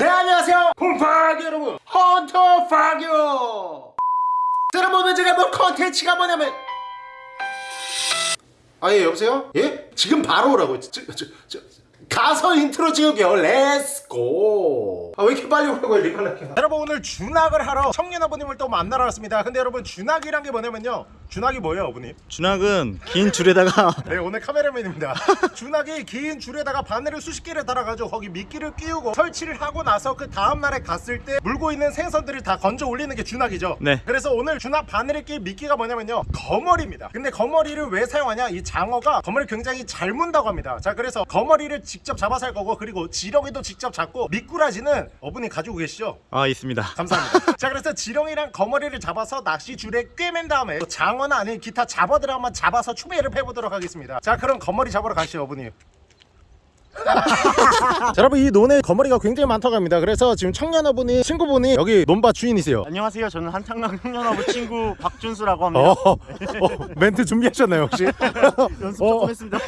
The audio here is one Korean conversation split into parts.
네 안녕하세요. 곰파기 여러분. 헌터퐝이에요 여러분 오늘 제가 볼 컨텐츠가 뭐냐면. 아예 여보세요? 예? 지금 바로 오라고 저, 저, 저, 가서 인트로 찍을게요. let's go 아 왜 이렇게 빨리 오라고 해 리발랄게요? 여러분 오늘 주낙을 하러 청년 어부님을 또 만나러 왔습니다. 근데 여러분 주낙이란 게 뭐냐면요. 주낙이 뭐예요 어부님? 주낙은 긴 줄에다가 네 오늘 카메라맨입니다. 주낙이 긴 줄에다가 바늘을 수십 개를 달아가지고 거기 미끼를 끼우고 설치를 하고 나서 그 다음날에 갔을 때 물고 있는 생선들을 다 건져 올리는 게 주낙이죠. 네. 그래서 오늘 주낙 바늘에 낀 미끼가 뭐냐면요. 거머리입니다. 근데 거머리를 왜 사용하냐? 이 장어가 거머리 굉장히 잘 문다고 합니다. 자 그래서 거머리를 직접 잡아서 할 거고 그리고 지렁이도 직접 잡고 미꾸라지는 어분이 가지고 계시죠 아 있습니다 감사합니다. 자 그래서 지렁이랑 거머리를 잡아서 낚시줄에 꿰맨 다음에 또 장어나 아니면 기타 잡어들 한번 잡아서 추배를 해보도록 하겠습니다. 자 그럼 거머리 잡으러 가시죠 어머니. 자 여러분 이 논에 거머리가 굉장히 많다고 합니다. 그래서 지금 청년어분이 친구분이 여기 논밭 주인이세요. 안녕하세요 저는 한창강 청년하부 친구 박준수라고 합니다 어, 어, 멘트 준비하셨나요 혹시? 연습 어. 조금 했습니다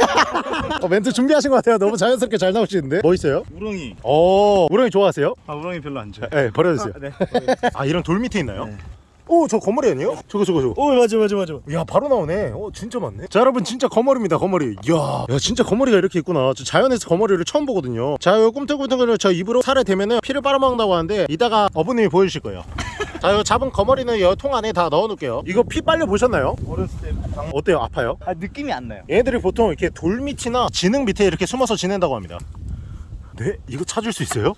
어, 멘트 준비하신 것 같아요. 너무 자연스럽게 잘 나오시는데. 뭐 있어요? 우렁이 어 우렁이 좋아하세요? 아 우렁이 별로 안 좋아해 네 버려주세요. 아, 네. 아 이런 돌 밑에 있나요? 네. 오 저 거머리 아니에요? 저거 저거 저거. 오 맞아 맞아 맞아. 야 바로 나오네. 어 진짜 많네. 자 여러분 진짜 거머리입니다 거머리. 이야 야 진짜 거머리가 이렇게 있구나. 저 자연에서 거머리를 처음 보거든요. 자요 꿈틀꿈틀거려. 저 입으로 살에 대면은 피를 빨아먹는다고 하는데 이따가 어부님이 보여주실 거예요. 자요 잡은 거머리는 이 통 안에 다 넣어놓을게요. 이거 피 빨려 보셨나요? 어렸을 때 방... 어때요? 아파요? 아 느낌이 안 나요. 얘네들이 보통 이렇게 돌 밑이나 진흙 밑에 이렇게 숨어서 지낸다고 합니다 네? 이거 찾을 수 있어요?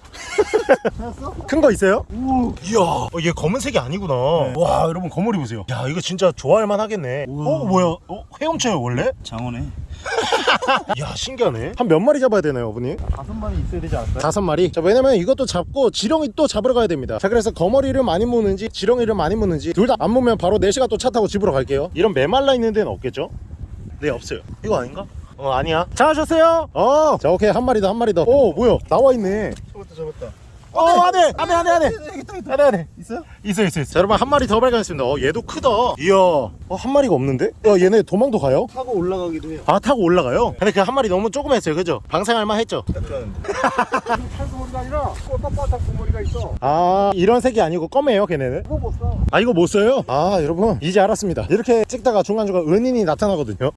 찾았어? 큰거 있어요? 오 이야 어, 얘 검은색이 아니구나 와 여러분 거머리 보세요 야 이거 진짜 좋아할 만 하겠네 우와. 어 뭐야 어, 헤엄쳐요 원래? 장어네 야 신기하네 한 몇 마리 잡아야 되나요 어머니? 다섯 마리 있어야 되지 않았어요? 다섯 마리 자 왜냐면 이것도 잡고 지렁이 또 잡으러 가야 됩니다 자 그래서 거머리를 많이 무는지 지렁이를 많이 무는지 둘 다 안 무면 바로 4시간 또 차 타고 집으로 갈게요 이런 메말라 있는 데는 없겠죠? 네 없어요 이거 아닌가? 어 아니야. 잘 하셨어요? 어자 오케이. 한 마리 더한 마리 더오 뭐야? 나와 있네. 잡았다 잡았다. 어 안해 안해 안해 안해 안해 안해 있어요? 있어 있어 있어. 자 여러분 한 마리 더 발견했습니다. 어 얘도 크다. 이야. 어한 마리가 없는데? 야 얘네 도망도 가요? 타고 올라가기도 해요. 아 타고 올라가요? 근데 그 한 마리 너무 조그맸어요. 그죠? 방생할만 했죠? 약간. 탈수머리가 아니라 꼴빡빡한 구머리가 있어. 아 이런 색이 아니고 검해요 걔네는? 그거 못 써. 아 이거 못 써요? 아 여러분. 이제 알았습니다. 이렇게 찍다가 중간중간 은인이 나타나거든요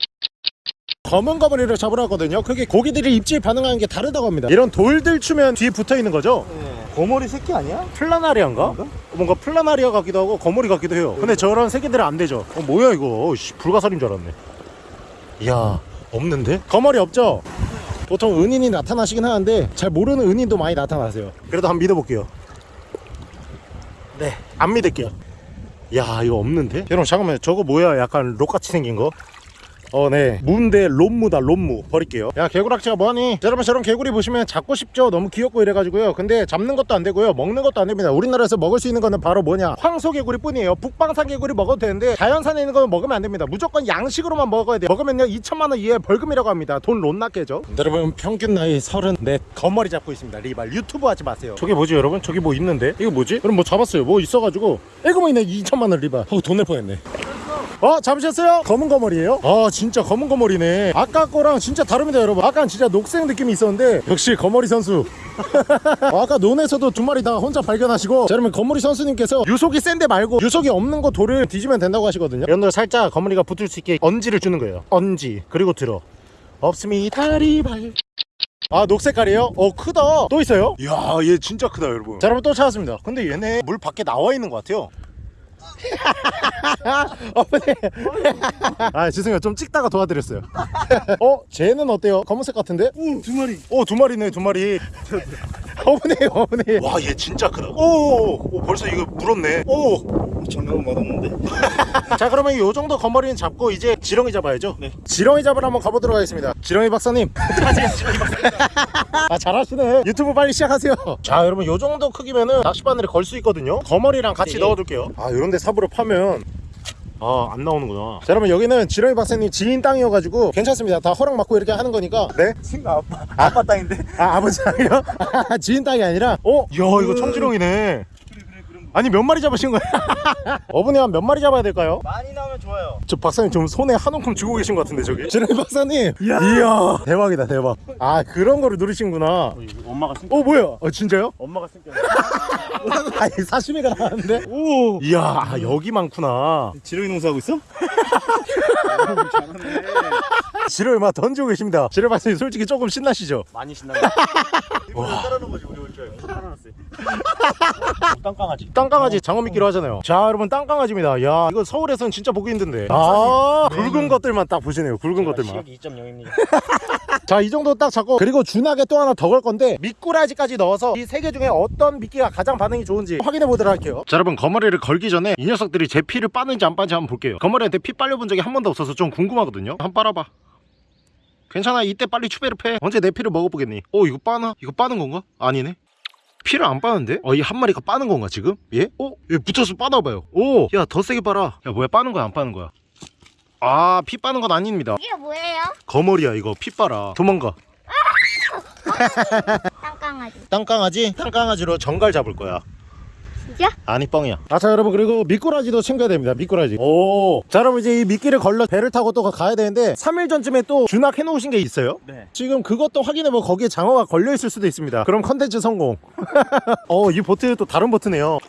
검은 거머리를 잡으러 왔거든요 그게 고기들이 입질 반응하는 게 다르다고 합니다 이런 돌 들추면 뒤에 붙어있는 거죠? 거머리 새끼 아니야? 플라나리아인가? 뭔가 플라나리아 같기도 하고 거머리 같기도 해요 근데 저런 새끼들은 안 되죠 어 뭐야 이거 씨, 불가사리인 줄 알았네 이야 없는데? 거머리 없죠? 보통 은인이 나타나시긴 하는데 잘 모르는 은인도 많이 나타나세요 그래도 한번 믿어볼게요 네안 믿을게요 야 이거 없는데? 여러분 잠깐만요 저거 뭐야 약간 록같이 생긴 거? 어네. 무인데 롬무다 롬무. 버릴게요. 야 개구락지가 뭐하니? 자, 여러분 저런 개구리 보시면 잡고 싶죠? 너무 귀엽고 이래가지고요. 근데 잡는 것도 안 되고요. 먹는 것도 안 됩니다. 우리나라에서 먹을 수 있는 거는 바로 뭐냐? 황소 개구리 뿐이에요. 북방산 개구리 먹어도 되는데 자연산에 있는 거는 먹으면 안 됩니다. 무조건 양식으로만 먹어야 돼요. 먹으면요 2천만원 이하의 벌금이라고 합니다. 돈 롯나게죠? 여러분 평균 나이 34 거머리 잡고 있습니다. 리발. 유튜브 하지 마세요. 저게 뭐지 여러분? 저기 뭐 있는데? 이거 뭐지? 그럼 뭐 잡았어요? 뭐 있어가지고. 이거 뭐 있네 2천만원 리발. 어, 돈 낼 뻔했네 어 잡으셨어요? 검은 거머리예요? 아 진짜 검은 거머리네. 아까 거랑 진짜 다릅니다 여러분. 아까는 진짜 녹색 느낌이 있었는데 역시 거머리 선수. 어, 아까 논에서도 두 마리 다 혼자 발견하시고 자 그러면 거머리 선수님께서 유속이 센데 말고 유속이 없는 거 돌을 뒤지면 된다고 하시거든요. 데 살짝 거머리가 붙을 수 있게 언지를 주는 거예요. 언지. 그리고 들어. 없습니다 리발. 아 녹색깔이에요? 어 크다. 또 있어요? 이야 얘 진짜 크다 여러분. 자 여러분 또 찾았습니다. 근데 얘네 물 밖에 나와 있는 것 같아요 어머니 아 죄송해요 좀 찍다가 도와드렸어요 어? 쟤는 어때요? 검은색 같은데? 오두 마리 오두 마리네 두 마리 어머니 어머니 와얘 진짜 크다. 오, 오 벌써 이거 물었네. 오자 장갑은 맛없는데? 그러면 요 정도 거머리는 잡고 이제 지렁이 잡아야죠? 네. 지렁이 잡으러 한번 가보도록 하겠습니다. 지렁이 박사님. 아 잘하시네. 유튜브 빨리 시작하세요. 자 여러분 요 정도 크기면은 낚시바늘에 걸 수 있거든요. 거머리랑 같이 네. 넣어둘게요. 아 요런데 삽으로 파면 아 안 나오는구나. 자 여러분 여기는 지렁이 박사님 지인 땅이어가지고 괜찮습니다. 다 허락 받고 이렇게 하는 거니까. 네? 친구 아빠 아빠 땅인데? 아 아버지 땅이요? 아, 지인 땅이 아니라? 어? 야 이거 청지렁이네 아니 몇 마리 잡으신 거예요? 어분이 한몇 마리 잡아야 될까요? 많이 나오면 좋아요. 저 박사님 좀 손에 한 움큼 쥐고 계신 것 같은데 저기 지렁이 박사님 이야. 대박이다 대박 아 그런 거를 누르신구나 어, 이거 엄마가 쓴. 어 뭐야 어 진짜요? 엄마가 쓴 게. 아니 사시미가 나왔는데 오 이야 아, 여기 많구나 지렁이 농사하고 있어? 지렁이 막 던지고 계십니다 지렁이 박사님 솔직히 조금 신나시죠? 많이 신나요. 이거 따라놓은 거지 우리 땅강아지. 땅강아지 장어 미끼로 하잖아요. 자 여러분 땅강아지입니다. 야 이거 서울에서는 진짜 보기 힘든데. 아 굵은 것들만 딱 보시네요. 굵은 것들만. 시력 2.0입니다. 자 이 정도 딱 잡고 그리고 준하게 또 하나 더 걸 건데 미꾸라지까지 넣어서 이 세 개 중에 어떤 미끼가 가장 반응이 좋은지 확인해 보도록 할게요. 자 여러분 거머리를 걸기 전에 이 녀석들이 제 피를 빠는지 안 빠는지 한번 볼게요. 거머리한테 피 빨려본 적이 한 번도 없어서 좀 궁금하거든요. 한번 빨아봐. 괜찮아? 이때 빨리 추베르 패. 언제 내 피를 먹어보겠니? 어 이거 빠나? 이거 빠는 건가? 아니네 피를 안 빠는데? 어이한 마리가 빠는 건가 지금? 얘? 어? 얘 붙어서 빠나봐요 오 야 더 세게 빨아 야 뭐야 빠는 거야 안 빠는 거야 아 피 빠는 건 아닙니다 이게 뭐예요? 거머리야 이거 피 빨아 도망가 땅강아지. 땅강아지? 땅강아지로 정갈 잡을 거야 진짜? 아니 뻥이야. 아자 여러분 그리고 미꾸라지도 챙겨야 됩니다 미꾸라지. 오자 여러분 이제 이 미끼를 걸러 배를 타고 또 가야 되는데 3일 전쯤에 또 주낙 해놓으신 게 있어요? 네. 지금 그것도 확인해보고 거기에 장어가 걸려있을 수도 있습니다. 그럼 컨텐츠 성공. 어 이 보트 또 다른 보트네요.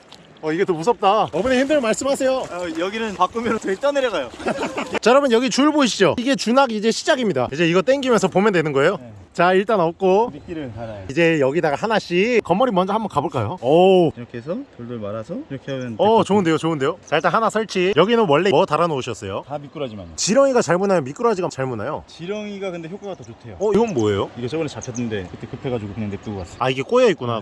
어 이게 더 무섭다. 어부님 힘들면 말씀하세요. 어, 여기는 바꾸면 저희 떠내려가요. 자 여러분 여기 줄 보이시죠? 이게 주낙 이제 시작입니다. 이제 이거 땡기면서 보면 되는 거예요? 네. 자 일단 없고 미끼를 달아요. 이제 여기다가 하나씩 거머리 먼저 한번 가볼까요? 오 이렇게 해서 돌돌 말아서 이렇게 하면. 어 좋은데요 좋은데요 자 일단 하나 설치 여기는 원래 뭐 달아 놓으셨어요? 다 미꾸라지만요. 지렁이가 잘 무나요 미꾸라지가 잘 무나요? 지렁이가 근데 효과가 더 좋대요. 어 이건 뭐예요? 이거 저번에 잡혔는데 그때 급해가지고 그냥 냅두고 갔어. 아 이게 꼬여 있구나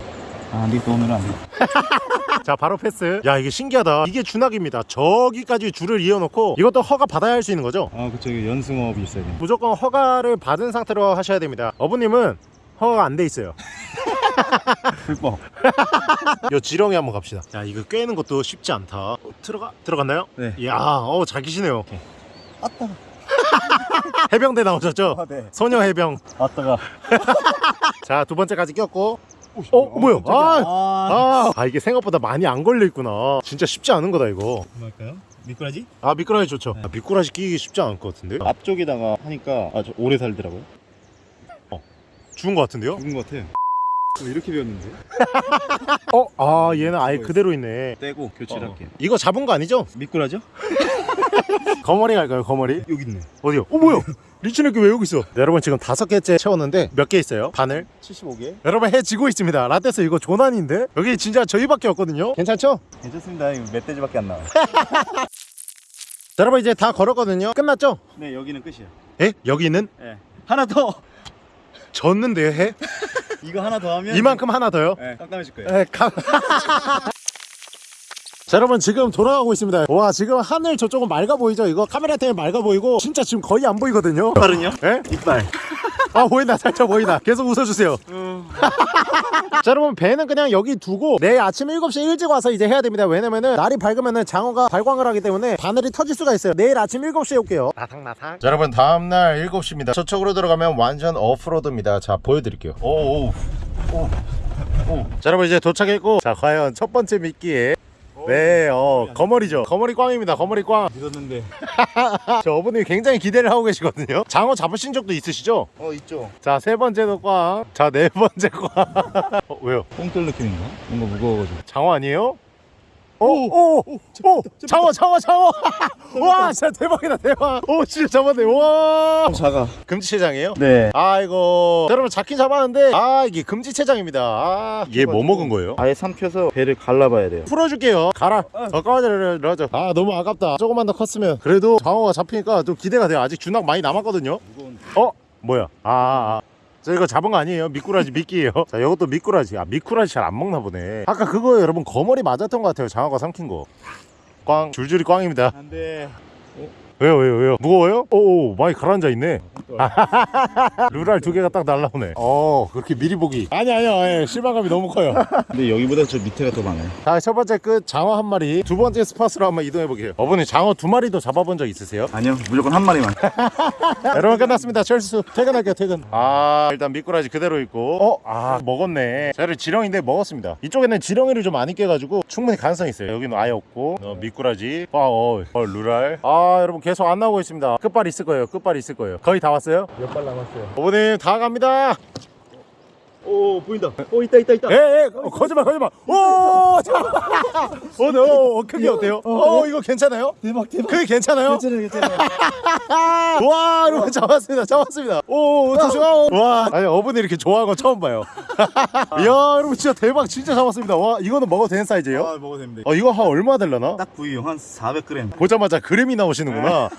아, 립도 오면 안 돼. 자 바로 패스 야 이게 신기하다 이게 준학입니다 저기까지 줄을 이어놓고 이것도 허가 받아야 할 수 있는 거죠? 아, 그쵸. 연승업이 있어야 돼. 무조건 허가를 받은 상태로 하셔야 됩니다 어 부님은 허가가 안 돼 있어요 불법. 요 지렁이 한번 갑시다 야 이거 꿰는 것도 쉽지 않다 어, 들어가 들어갔나요? 네. 이야 어잘 기시네요 아따. 해병대 나오셨죠? 아, 네. 소녀 해병 아따가. 자 두 번째까지 꼈고 어 뭐야 아, 아. 아, 아 이게 생각보다 많이 안 걸려 있구나 진짜 쉽지 않은 거다 이거 뭐할까요? 미꾸라지? 아 미꾸라지 좋죠 네. 아, 미꾸라지 끼기 쉽지 않을 것 같은데요 앞쪽에다가 하니까 아주 오래 살더라고요. 죽은 것 같은데요 죽은 것 같아요. 뭐 이렇게 배웠는데? 어? 아 얘는 아예 그대로 있네 떼고 교체를 할게요. 이거 잡은 거 아니죠? 미꾸라죠? 거머리 갈까요 거머리? 여기 있네. 어디요? 어 뭐야 리치네끼 왜 여기 있어 네, 여러분 지금 다섯 개째 채웠는데 몇 개 있어요? 바늘 75개? 여러분 해 지고 있습니다 라떼스 이거 조난인데 여기 진짜 저희밖에 없거든요 괜찮죠? 괜찮습니다. 멧돼지밖에 안 나와요. 자, 여러분 이제 다 걸었거든요 끝났죠? 네, 여기는 끝이야. 에? 여기는 네. 하나 더! 졌는데요 해? 이거 하나 더 하면 이만큼 하나 더요? 네, 깜깜해질 거예요. 에, 가... 자 여러분 지금 돌아가고 있습니다 와 지금 하늘 저쪽은 맑아 보이죠 이거 카메라 때문에 맑아 보이고 진짜 지금 거의 안 보이거든요 이빨은요? 에? 이빨. 아 보인다. 살짝 보인다. 계속 웃어주세요. 자 여러분 배는 그냥 여기 두고 내일 아침 7시에 일찍 와서 이제 해야 됩니다. 왜냐면은 날이 밝으면은 장어가 발광을 하기 때문에 바늘이 터질 수가 있어요. 내일 아침 7시에 올게요. 나상나상. 자 여러분 다음날 7시입니다. 저쪽으로 들어가면 완전 오프로드입니다. 자 보여드릴게요. 오오. 자 여러분 이제 도착했고 자 과연 첫 번째 미끼에 네 어 거머리죠 거머리 꽝입니다 거머리 꽝 믿었는데. 저 어머님이 굉장히 기대를 하고 계시거든요 장어 잡으신 적도 있으시죠? 어, 있죠. 자 세 번째도 꽝 자 네 번째 꽝 어, 왜요? 뽕돌 느낌인가? 뭔가 무거워가지고. 장어 아니에요? 오! 오! 오! 장어 장어 장어! 와 진짜 대박이다 대박 오 진짜 잡았네 와 작아. 금지체장이에요? 네. 아이고 여러분 잡긴 잡았는데 아 이게 금지체장입니다 아 이게 뭐 먹은 거예요? 아예 삼켜서 배를 갈라봐야 돼요. 풀어줄게요 가라 더 까마들려줘 아 너무 아깝다 조금만 더 컸으면 그래도 장어가 잡히니까 좀 기대가 돼요 아직 준학 많이 남았거든요 무거운. 어? 뭐야 아, 아. 저 이거 잡은 거 아니에요? 미꾸라지 미끼예요. 자 이것도 미꾸라지. 아 미꾸라지 잘 안 먹나 보네. 아까 그거 여러분 거머리 맞았던 것 같아요. 장어가 삼킨 거꽝 줄줄이 꽝입니다. 안 돼. 왜요 왜요 왜요? 무거워요? 오오 많이 가라앉아 있네. 루랄 두 개가 딱 날라오네. 어 그렇게 미리 보기. 아니 아니요. 예, 실망감이 너무 커요. 근데 여기보다 저 밑에가 더 많아요. 자 첫 번째 끝. 장어 한 마리. 두 번째 스팟으로 한번 이동해 보게요. 어머니 장어 두 마리도 잡아본 적 있으세요? 아니요, 무조건 한 마리만. 여러분 끝났습니다. 철수 퇴근할게요 퇴근. 아 일단 미꾸라지 그대로 있고. 어아 먹었네. 저를 지렁인데 먹었습니다. 이쪽에는 지렁이를 좀안 있게 가지고 충분히 가능성이 있어요. 여기는 아예 없고. 어, 미꾸라지. 어, 어 루랄 아 여러분 계속 안 나오고 있습니다. 끝발 있을 거예요. 끝발 있을 거예요. 거의 다 왔어요? 몇 발 남았어요? 어머님 다 갑니다 오, 보인다. 오, 있다, 있다, 있다. 에에 어, 거짓말 거짓말 오 어, 네, 어, 어 크기 어때요? 어 이거 괜찮아요? 대박, 대박. 크기 괜찮아요? 괜찮아요, 괜찮아요. 와 여러분 잡았습니다 잡았습니다 오 조심 와 아니 어머니 이렇게 좋아하는 거 처음 봐요 이야 여러분 진짜 대박 진짜 잡았습니다 와 이거는 먹어도 되는 사이즈예요? 아, 먹어도 됩니다. 어 이거 한 얼마 될라나? 딱 구이용 한 400g. 보자마자 그램이 나오시는구나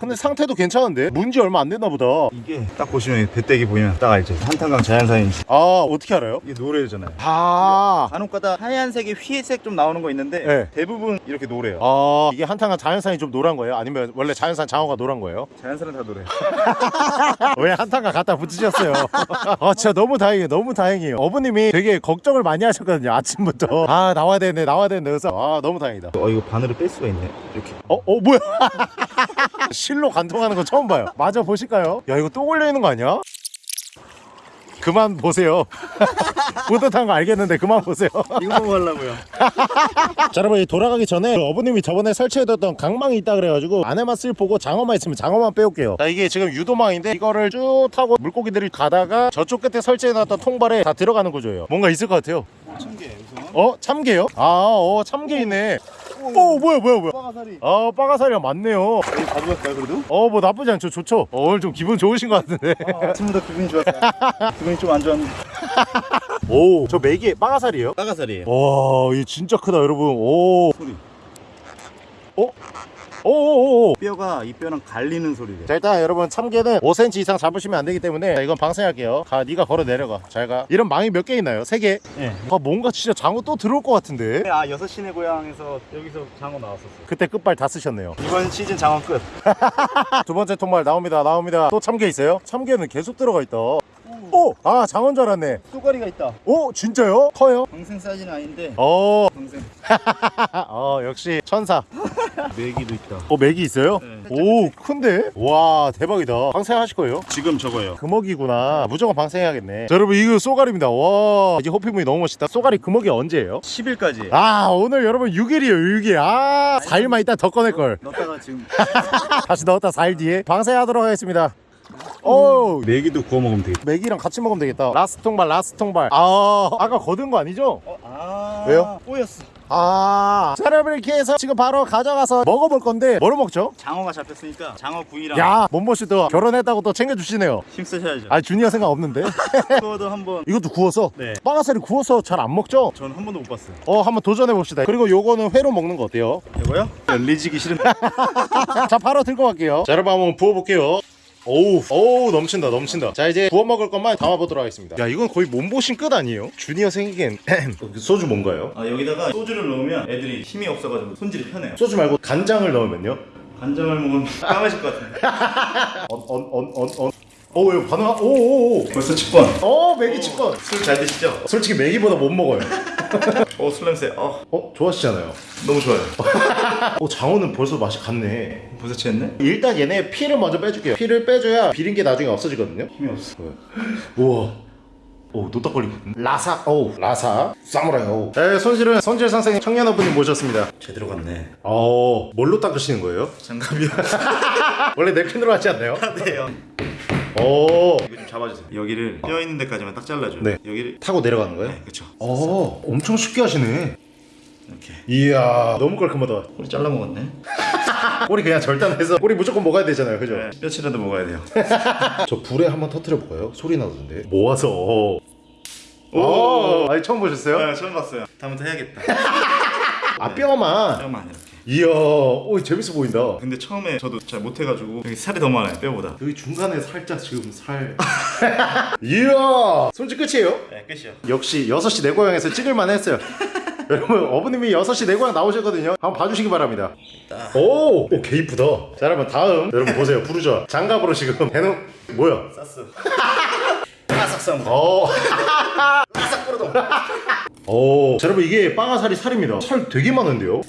근데 상태도 괜찮은데 문지 얼마 안 됐나 보다 이게 딱 보시면 배때기 보이면 딱 알죠. 한탄강 자연산인 지. 아 어떻게 알아요? 이게 노래잖아요. 아 간혹 가다 하얀색에 휘색 좀 나오는 거 있는데 네. 대부분 이렇게 노래요. 아 이게 한탕한 자연산이 좀 노란 거예요? 아니면 원래 자연산 장어가 노란 거예요? 자연산은 다 노래. 왜 한탕과 갖다 붙이셨어요? 아 진짜 너무 다행이에요 너무 다행이에요 어머님이 되게 걱정을 많이 하셨거든요 아침부터 아 나와야 되네 나와야 되네 그래서 아 너무 다행이다 어 이거 바늘을 뺄 수가 있네. 이렇게. 어? 어 뭐야 실로 관통하는 거 처음 봐요 맞아 보실까요? 야 이거 또 걸려 있는 거 아니야? 그만 보세요 뿌듯한 거 알겠는데 그만 보세요 이거 보고 하려고요. 자 여러분 이 돌아가기 전에 그 어머님이 저번에 설치해뒀던 강망이 있다 그래가지고 안에만 쓸 보고 장어만 있으면 장어만 빼올게요 자 이게 지금 유도망인데 이거를 쭉 타고 물고기들이 가다가 저쪽 끝에 설치해놨던 통발에 다 들어가는 구조예요 뭔가 있을 것 같아요 참게 우선. 어? 참게요? 아어 참게 있네 오 뭐야 뭐야 뭐야 빠가사리. 아 빠가사리가 많네요 여기 가져갈까요 그래도? 어 뭐 나쁘지 않죠 좋죠 어, 오늘 좀 기분 좋으신 것 같은데 아침부터 기분이 좋았어요. 기분이 좀 안 좋았는데. 오 저 메기 빠가사리예요? 빠가사리예요. 와이 진짜 크다 여러분 오 소리. 오 오오오 뼈가 이 뼈랑 갈리는 소리래. 자 일단 여러분 참게는 5cm 이상 잡으시면 안 되기 때문에 자, 이건 방생할게요 가 네가 걸어 내려가 잘가 이런 망이 몇 개 있나요? 3개? 예. 아 뭔가 진짜 장어 또 들어올 것 같은데 아 여섯 시내 고향에서 여기서 장어 나왔었어요. 그때 끝발 다 쓰셨네요 이번 시즌 장어 끝. 두 번째 통발 나옵니다 나옵니다 또 참게 있어요? 참게는 계속 들어가 있다 오! 아 장어인 줄 알았네 쏘가리가 있다. 오 진짜요? 커요? 방생 사이즈는 아닌데. 어, 방생. 어 역시 천사 메기도 있다. 어 맥이 있어요? 네. 오 큰데? 와 대박이다 방생하실 거예요? 지금 저거요. 금어기구나 무조건 방생해야겠네 자, 여러분 이거 쏘가리입니다 와 이제 호피무늬 너무 멋있다 쏘가리 금어기 언제예요? 10일까지. 아 오늘 여러분 6일이에요 6일 아 4일만 있다 더 꺼낼걸 넣다가 지금 다시 넣었다 4일 뒤에 방생하도록 하겠습니다 오 메기도 구워 먹으면 되겠다. 메기랑 같이 먹으면 되겠다 last 통발 last 통발 아 아까 거둔 거 아니죠? 어, 아. 왜요? 꼬였어. 아 자, 여러분 이렇게 해서 지금 바로 가져가서 먹어볼 건데 뭐로 먹죠? 장어가 잡혔으니까 장어 구이랑 야 몸보신 또 결혼했다고 또 챙겨주시네요 힘쓰셔야죠. 아 주니어 생각 없는데 그거도 한번. 이것도 구워서 네. 빠가사리 구워서 잘 안 먹죠? 저는 한 번도 못 봤어요. 어 한번 도전해 봅시다 그리고 요거는 회로 먹는 거 어때요? 이거요? 뒤지기 싫은데. 자 바로 들고 갈게요 자 여러분 한번 부어볼게요 오우 오우 넘친다 넘친다 자 이제 부어 먹을 것만 담아보도록 하겠습니다 야 이건 거의 몸보신 끝 아니에요? 주니어 생기기엔 소주 뭔가요? 아 여기다가 소주를 넣으면 애들이 힘이 없어가지고 손질이 편해요. 소주 말고 간장을 넣으면요? 간장을 먹으면 까매질 것 같은데. 언언언언언 오 이거 반응 오 오 오 벌써 직권. 어 맥이 치권 술잘 드시죠? 솔직히 맥이보다 못 먹어요 어, 술 냄새. 어, 어 좋아하시잖아요 너무 좋아요. 어 장어는 벌써 맛이 갔네 벌써 취했네? 일단 얘네 피를 먼저 빼줄게요 피를 빼줘야 비린 게 나중에 없어지거든요 힘이 없어. 우와 오 노딱거리거든 라사 오 라사 사무라이 오 네, 손실은 손질 선생님 청년어부님 모셨습니다 제대로 갔네. 어 뭘로 닦으시는 거예요? 장갑이요. 원래 냅킨으로 하지 않나요? 네요. 오 이거 좀 잡아주세요. 여기를 뼈 있는 데까지만 딱 잘라줘요. 네. 여기를. 타고 내려가는 거예요? 네, 그쵸. 어 엄청 쉽게 하시네 이렇게. 이야 너무 깔끔하다 꼬리 잘라 먹었네. 꼬리 그냥 절단해서 꼬리 무조건 먹어야 되잖아요 그죠? 네, 뼈치라도 먹어야 돼요. 저 불에 한번 터트려 볼까요? 소리 나던데 모아서 오 아니 처음 보셨어요? 네, 처음 봤어요. 다음부터 해야겠다. 아 뼈만 뼈만 이렇게. 이야 오 재밌어 보인다 근데 처음에 저도 잘 못해가지고 여기 살이 더 많아요 뼈보다. 여기 중간에 살짝 지금 살 이야 손질 끝이에요? 네 끝이요. 역시 6시 내 고향에서 찍을만 했어요 여러분 어부님이 6시 내고향 나오셨거든요 한번 봐주시기 바랍니다 오! 오, 개 이쁘다 자 여러분 다음 여러분 보세요 부르죠 장갑으로 지금 해놓 뭐야 쌌어. 바삭 쌈. 어. 오, 자, 여러분 이게 빠가살이 살입니다. 살 되게 많은데요?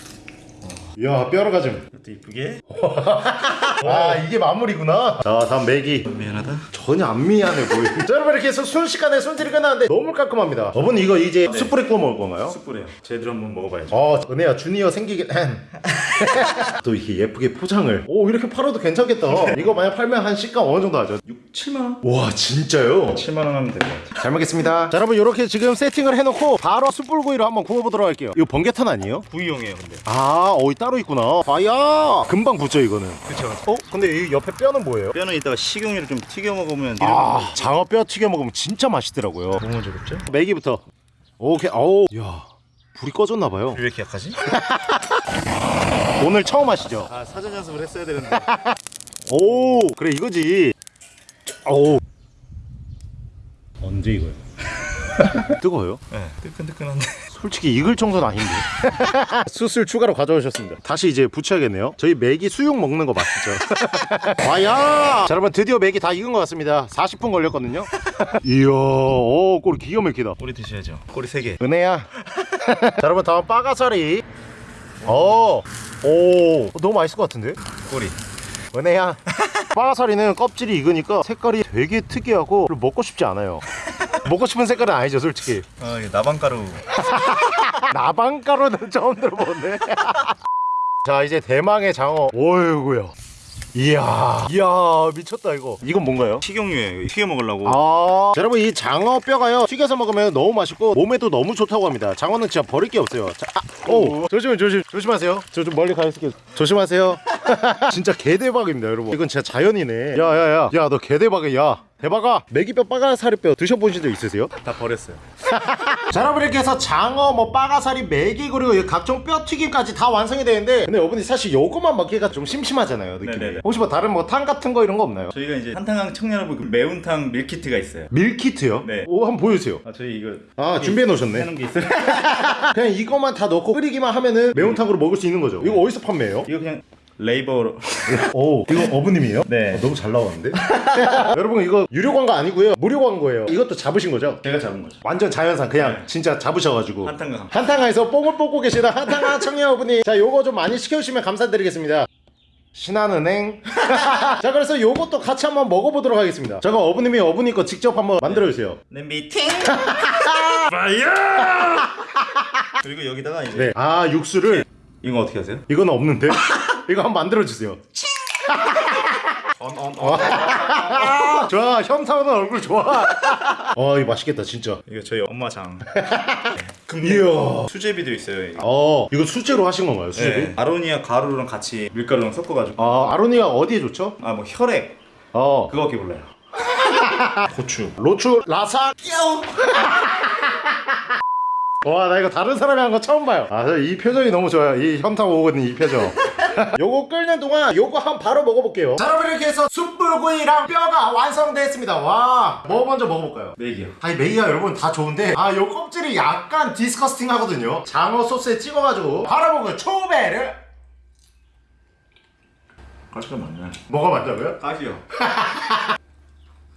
이야, 뼈로 가슴. 이것도 이쁘게. 아, 이게 마무리구나. 자, 다음 메기. 미안하다. 전혀 안 미안해 보이. 자, 여러분 이렇게 해서 순식간에 손질이 끝났는데 너무 깔끔합니다. 저분 이거 이제 숯불에 구워 먹을 건가요? 숯불이에요. 제대로 한번 먹어봐야죠. 어, 은혜야 주니어 생기게 또 이렇게 예쁘게 포장을. 오, 이렇게 팔아도 괜찮겠다. 이거 만약 팔면 한 시가 어느 정도 하죠? 6, 7만 원. 와, 진짜요? 7만 원 하면 될 것 같아. 잘 먹겠습니다. 자, 여러분 이렇게 지금 세팅을 해놓고 바로 숯불구이로 한번 구워보도록 할게요. 이거 번개탄 아니에요? 구이용이에요, 근데. 아, 어이 따로 있구나. 아야, 금방 붙죠 이거는. 그쵸. 어? 근데 이 옆에 뼈는 뭐예요? 뼈는 이따가 식용유를 좀 튀겨 먹으면 아, 장어 뼈 튀겨 먹으면 진짜 맛있더라고요. 너무 먼저 굽죠? 메기부터. 오케이. 어우, 야, 불이 꺼졌나 봐요. 왜 이렇게 약하지? 오늘 처음 하시죠? 아 사전 연습을 했어야 되는데. 오, 그래 이거지. 오. 언제 이거요? 뜨거워요? 네, 뜨끈뜨끈한데. 솔직히 익을 정도는 아닌데 수술 추가로 가져오셨습니다 다시 이제 붙여야겠네요 저희 맥이 수육 먹는 거 맞죠? 와야 자 여러분 드디어 맥이 다 익은 것 같습니다 40분 걸렸거든요 이야 오 꼬리 기가 막히다 꼬리 드셔야죠. 꼬리 3개. 은혜야 자 여러분 다음 빠가사리 어오 너무 맛있을 것 같은데 꼬리. 은혜야 빠가사리는 껍질이 익으니까 색깔이 되게 특이하고 먹고 싶지 않아요 먹고 싶은 색깔은 아니죠 솔직히 아 이게 나방가루. 나방가루는 처음 들어보네. 자 이제 대망의 장어. 오이구야. 이야, 이야 미쳤다 이거. 이건 뭔가요? 식용유예요. 튀겨 먹으려고. 아, 자, 여러분 이 장어 뼈가요 튀겨서 먹으면 너무 맛있고 몸에도 너무 좋다고 합니다. 장어는 진짜 버릴 게 없어요. 자, 아, 오, 조심, 조심, 조심하세요. 저 좀 멀리 가 있을게요. 조심하세요. 진짜 개 대박입니다, 여러분. 이건 진짜 자연이네. 야, 야, 야, 야, 너 개 대박이야. 대박아. 메기뼈, 빠가사리뼈 드셔보신 적 있으세요? 다 버렸어요. 자 여러분 이렇게 해서 장어 뭐 빠가사리 메기 그리고 이 각종 뼈튀김까지 다 완성이 되는데 근데 어머니 사실 요거만 먹기가 좀 심심하잖아요 느낌이 네네네. 혹시 뭐 다른 뭐 탕 같은 거 이런 거 없나요? 저희가 이제 한탕항 청년부 그 매운탕 밀키트가 있어요. 밀키트요? 네. 오 한번 보여주세요 아 저희 이거 아 준비해 놓으셨네 해놓은 게 있어요. 그냥 이거만 다 넣고 끓이기만 하면은 매운탕으로 먹을 수 있는 거죠 이거 어디서 판매해요? 이거 그냥 네이버로. 오 이거 어부님이에요? 네. 어, 너무 잘 나왔는데? 여러분 이거 유료 광고 아니고요 무료 광고예요 이것도 잡으신 거죠? 제가 잡은 거죠. 완전 자연산 그냥 네. 진짜 잡으셔가지고 한탄강. 한탄강에서 뽕을 뽑고 계시다 한탄강 청년어부님이 자 요거 좀 많이 시켜주시면 감사드리겠습니다 신한은행 자 그래서 요것도 같이 한번 먹어보도록 하겠습니다 잠깐 어부님이 어부님 거 직접 한번 만들어주세요 냄비 팅. fire. 그리고 여기다가 이제 네. 아 육수를 이거 어떻게 하세요? 이건 없는데 이거 한번 만들어주세요 아, 좋아 현타오는 얼굴 좋아 어 이거 맛있겠다 진짜 이거 저희 엄마 장. 이야 수제비도 있어요. 이거. 어 이거 수제로 하신 건가요 수제비? 네. 아로니아 가루랑 같이 밀가루랑 섞어가지고. 아 아로니아 어디에 좋죠? 아 뭐 혈액 어 그거밖에 몰라요. 고추. 로추 라사 와 나 이거 다른 사람이 한 거 처음 봐요 아이 표정이 너무 좋아요 이 현타 오거든 이 표정 요거 끓는 동안 요거 한 바로 먹어볼게요 자 여러분 이렇게 해서 숯불구이랑 뼈가 완성됐습니다 와뭐 먼저 먹어볼까요? 메기요. 아니 메이야 여러분 다 좋은데 아 요 껍질이 약간 disgusting 하거든요 장어 소스에 찍어가지고 바로 먹어요 초배를 가시가 많네. 뭐가 맞다고요? 가시요.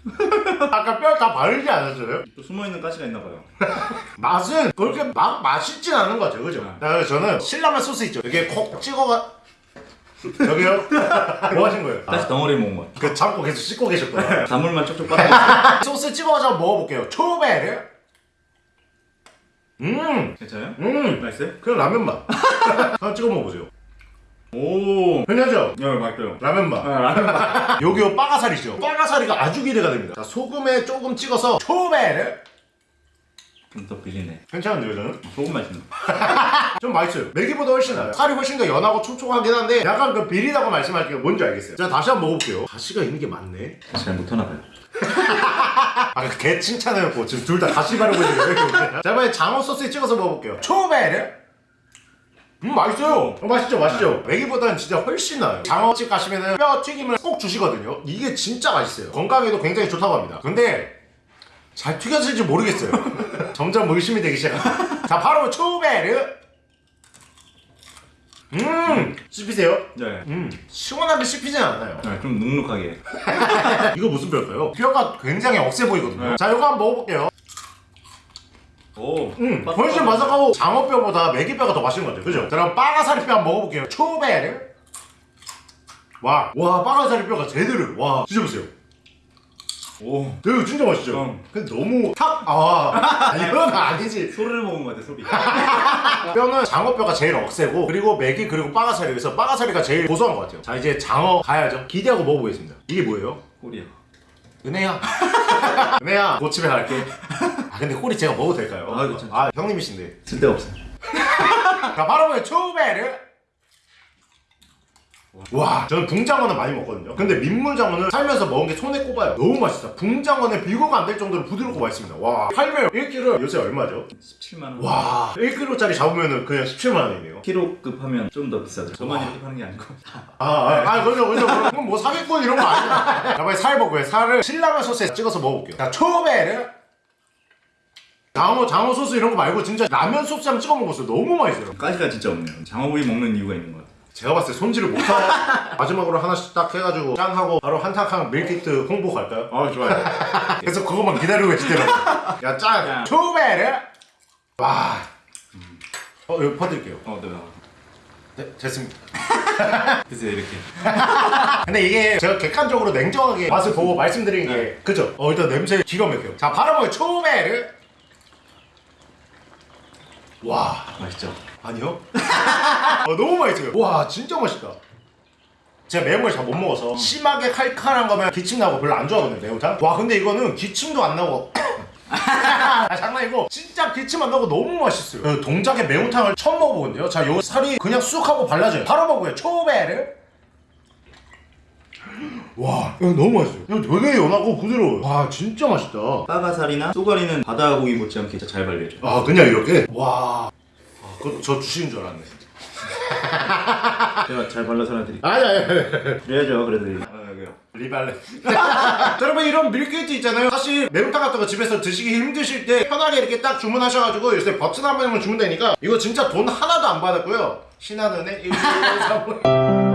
아까 뼈 다 바르지 않았어요? 또 숨어 있는 가시가 있나 봐요. 맛은 그렇게 막 맛있진 않은 거죠, 그죠? 자, 그래서 저는 신라면 소스 있죠. 이게 콕 찍어가. 저기요? 뭐 하신 거예요? 다시 덩어리 먹은 거야. 그 잡고 계속 씻고 계셨구나. 단물만 쪽쪽 빨아. 소스 찍어가지고 먹어볼게요. 초베르. 음, 괜찮아요? 음, 맛있어요? 그냥 라면 맛. 하나 찍어 먹어보세요. 오. 괜찮죠? 야 맛있어요. 라면 맛. 아, 라면 맛. 요기요 빠가사리죠. 빠가사리가 아주 기대가 됩니다. 자, 소금에 조금 찍어서 초베르. 좀더 비리네. 괜찮은데요, 저는? 소금 맛있네. 좀 맛있어요. 메기보다 훨씬 나아요. 살이 훨씬 더 연하고 촉촉하긴 한데 약간 그 비리다고 말씀할게요. 뭔지 알겠어요. 자 다시 한번 먹어볼게요. 가시가 있는 게 맞네. 잘 못하나 봐요. 아개 칭찬해놓고 지금 둘 다 가시 바르고 있는데. 자 이번에 장어 소스에 찍어서 먹어볼게요. 초베르. 음 맛있어요. 어, 맛있죠, 맛있죠. 메기보다는 진짜 훨씬 나아요. 장어집 가시면은 뼈 튀김을 꼭 주시거든요. 이게 진짜 맛있어요. 건강에도 굉장히 좋다고 합니다. 근데 잘 튀겨질지 모르겠어요. 점점 의심이 되기 시작합니다. 자, 바로 초베르. 음, 씹히세요? 네. 음, 시원하게 씹히진 않아요. 네, 좀 눅눅하게. 이거 무슨 뼈일까요? 뼈가 굉장히 억세 보이거든요. 자, 이거 한번 먹어볼게요. 오. 음, 훨씬 바삭하고 장어뼈보다 메기뼈가 더 맛있는 것 같아요. 그죠? 자, 그럼 빠가사리뼈 한번 먹어볼게요. 초베르. 와, 와, 빠가사리뼈가 제대로. 와, 드셔보세요. 오. 이거 진짜 맛있죠? 응. 근데 너무 탁, 아, 이건 아니지. 소리를 먹은 것 같아 소리. 뼈는 장어뼈가 제일 억세고 그리고 메기 그리고 빠가사리 그래서 빠가사리가 제일 고소한 것 같아요 자 이제 장어 가야죠 기대하고 먹어보겠습니다 이게 뭐예요? 꼬리야. 은혜야 은혜야 고집에 갈게 아 근데 꼬리 제가 먹어도 될까요? 아, 괜찮죠. 아 형님이신데 쓸데없어. 자 바로 보면 초베르 와 저는 붕장어는 많이 먹거든요 근데 민물장어는 살면서 먹은 게 손에 꼽아요 너무 맛있다 붕장어는 비교가 안 될 정도로 부드럽고 맛있습니다 와 8매 1kg 요새 얼마죠? 17만 원. 와 1kg짜리 잡으면 그냥 17만 원이네요 키로급 하면 좀 더 비싸죠. 저만 와. 이렇게 파는 게 아니고. 아, 아, 아, 그죠, 그죠. 그럼 뭐 사기꾼 이런 거 아니야. 자, 빨리 살 먹고요. 살을 신라면 소스에 찍어서 먹어볼게요. 자, 초베르. 장어, 장어 소스 이런 거 말고 진짜 라면 소스 한번 찍어 먹었어요. 너무 맛있어요. 가지가 진짜 없네요. 장어구이 먹는 이유가 있는 것 같아. 제가 봤을 때 손질을 못하고 마지막으로 하나씩 딱 해가지고 짠 하고 바로 한탕탕 밀키트 홍보 갈까요? 아 좋아요. 그래서 그것만 기다리고 계시더라고요. 야, 짠! 야. 초베르. 와. 어, 이거 퍼드릴게요. 어, 네. 네, 됐습니다. 드세요 이렇게. 근데 이게 제가 객관적으로 냉정하게 맛을 보고 말씀드린 게 네. 그죠? 어 일단 냄새 기가 막혀요 자 바로 먹어요 초베르 와. 맛있죠. 아니요? 어, 너무 맛있어요. 와 진짜 맛있다. 제가 매운 걸 잘 못 먹어서 심하게 칼칼한 거면 기침 나고 별로 안 좋아하거든요 매운탕. 와 근데 이거는 기침도 안 나고. 아, 장난이고 진짜 기침 안 나고 너무 맛있어요. 그 동작의 매운탕을 처음 먹어보거든요. 자요 살이 그냥 쑥 하고 발라져요. 바로 먹어요. 초베르 와 이거 너무 맛있어요 이거 되게 연하고 부드러워요 와 진짜 맛있다 빠가살이나 쏘가리는 바다고기 못지않게 진짜 잘 발려져. 아 그냥 이렇게? 와 아, 그거 저 주시는 줄 알았네 제가 잘 발라서 하나 드릴게요. 아니 아니 그래야죠 그래도. 아 여기요. 리발레 자, 여러분 이런 밀키트 있잖아요 사실 매운탕 같은 거 집에서 드시기 힘드실 때 편하게 이렇게 딱 주문하셔가지고 요새 버튼 한 번만 주면 되니까 이거 진짜 돈 하나도 안 받았고요 신한은행 1 2 3